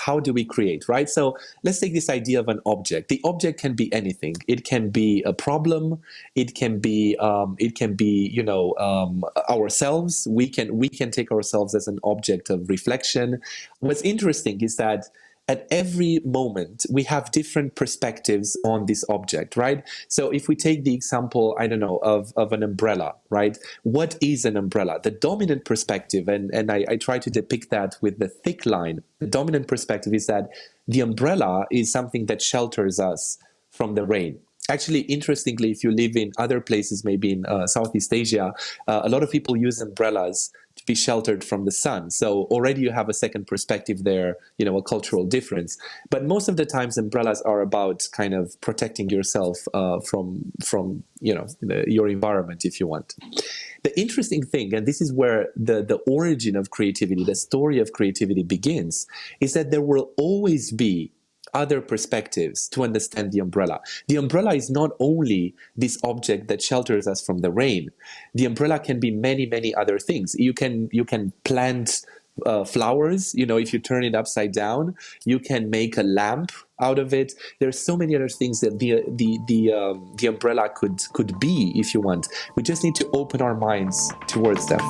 how do we create, right? So let's take this idea of an object. The object can be anything. It can be a problem. It can be um, it can be you know um, ourselves. We can we can take ourselves as an object of reflection. What's interesting is that at every moment we have different perspectives on this object right? So if we take the example i don't know of, of an umbrella right? What is an umbrella? The dominant perspective and, and I, I try to depict that with the thick line. The dominant perspective is that the umbrella is something that shelters us from the rain Actually, interestingly, if you live in other places, maybe in uh, Southeast Asia, uh, a lot of people use umbrellas to be sheltered from the sun. So already you have a second perspective there, you know, a cultural difference. But most of the times umbrellas are about kind of protecting yourself uh, from, from you know, the, your environment, if you want. The interesting thing, and this is where the, the origin of creativity, the story of creativity begins, is that there will always be other perspectives to understand the umbrella. The umbrella is not only this object that shelters us from the rain. The umbrella can be many, many other things. You can you can plant uh, flowers. You know, if you turn it upside down, you can make a lamp out of it. There's so many other things that the the the um, the umbrella could could be if you want. We just need to open our minds towards them.